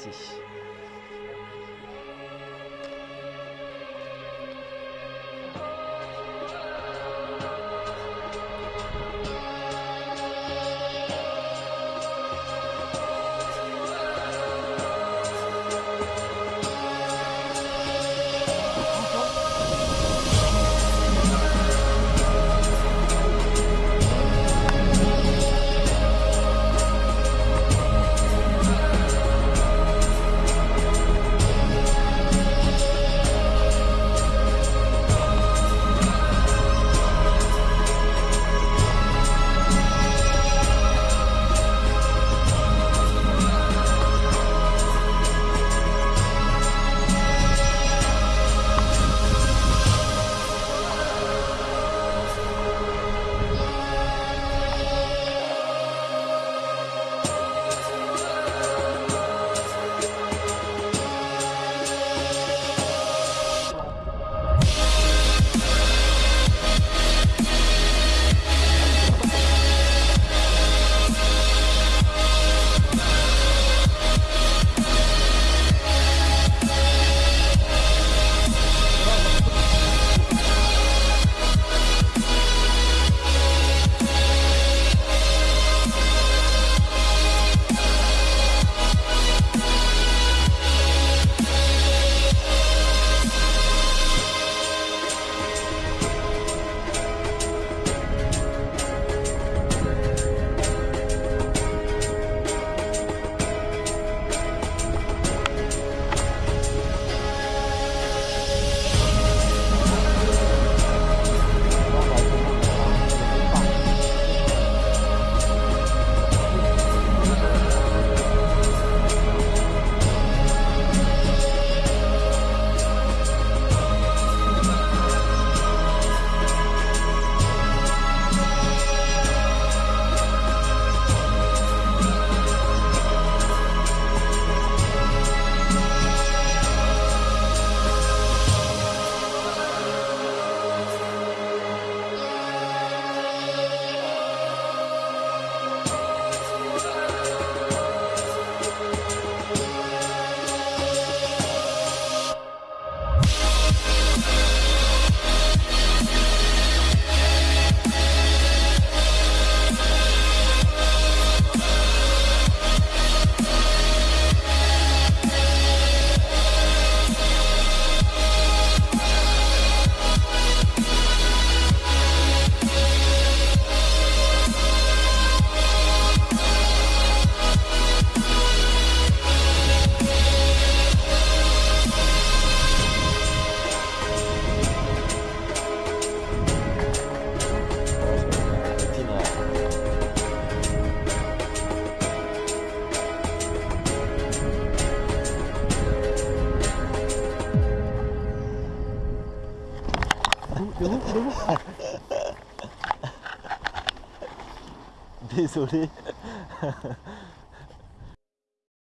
谢谢 Désolé.